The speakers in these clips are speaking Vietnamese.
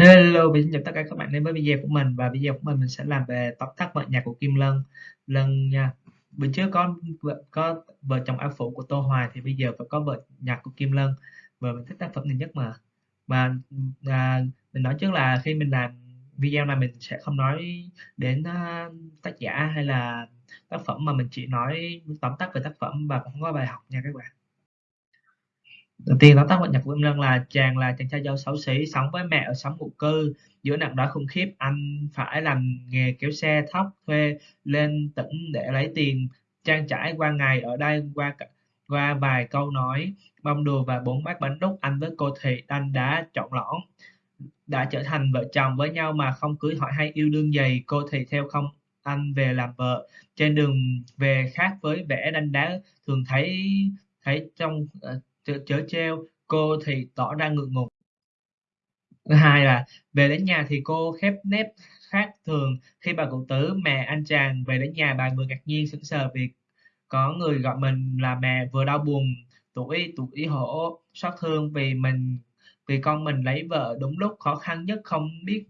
Hello, mình xin chào tất cả các bạn đến với video của mình và video của mình mình sẽ làm về tóm tắt vợ nhạc của Kim Lân Lân nha. Bữa trước có vợ có vợ chồng Áo Phủ của Tô Hoài thì bây giờ phải có vợ nhạc của Kim Lân và mình thích tác phẩm này nhất mà. Và à, mình nói trước là khi mình làm video này mình sẽ không nói đến uh, tác giả hay là tác phẩm mà mình chỉ nói tóm tắt về tác phẩm và không có bài học nha các bạn. Đầu tiên tóm tắt vận nhạc của Kim Lân là chàng là chàng trai dâu xấu xí, sống với mẹ ở xóm ngụ cư. Giữa nặng đói khủng khiếp, anh phải làm nghề kéo xe thóc thuê lên tỉnh để lấy tiền. Trang trải qua ngày ở đây qua qua vài câu nói bông đùa và bốn bát bánh đúc anh với cô thị anh đã chọn lõn đã trở thành vợ chồng với nhau mà không cưới hỏi hay yêu đương gì. Cô thì theo không anh về làm vợ. Trên đường về khác với vẻ đanh đá thường thấy thấy trong uh, chớ treo, cô thì tỏ ra ngượng ngùng. Thứ hai là về đến nhà thì cô khép nép khác thường, khi bà cụ tứ, mẹ anh chàng về đến nhà bà vừa ngạc nhiên sững sờ vì có người gọi mình là mẹ, vừa đau buồn, tuổi tuổi hổ, xót thương vì mình vì con mình lấy vợ đúng lúc khó khăn nhất không biết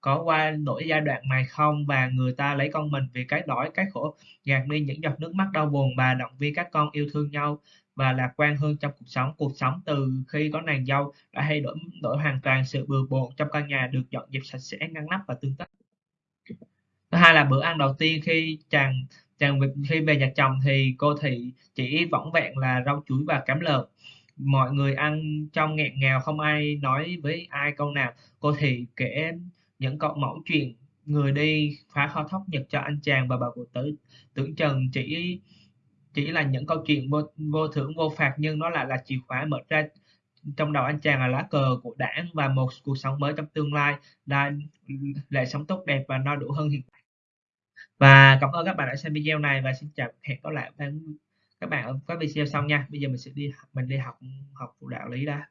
có qua nỗi giai đoạn này không và người ta lấy con mình vì cái đói cái khổ gạt đi những giọt nước mắt đau buồn bà động viên các con yêu thương nhau và lạc quan hơn trong cuộc sống. Cuộc sống từ khi có nàng dâu đã thay đổi đổi hoàn toàn sự bừa bộn trong căn nhà được dọn dẹp sạch sẽ, ngăn nắp và tương tác. Thứ hai là bữa ăn đầu tiên khi chàng chàng khi về nhà chồng thì cô thị chỉ võng vẹn là rau chuối và cám lợn. Mọi người ăn trong nghẹn ngào không ai nói với ai câu nào. Cô thị kể những câu mẫu chuyện người đi phá kho thóc nhật cho anh chàng và bà cụ tử, tưởng chừng chỉ chỉ là những câu chuyện vô vô thưởng vô phạt nhưng nó lại là chìa khóa mở ra trong đầu anh chàng là lá cờ của đảng và một cuộc sống mới trong tương lai là lại sống tốt đẹp và no đủ hơn hiện tại. Và cảm ơn các bạn đã xem video này và xin chào, hẹn gặp lại các bạn ở các video sau nha. Bây giờ mình sẽ đi, mình đi học học phụ đạo lý đã.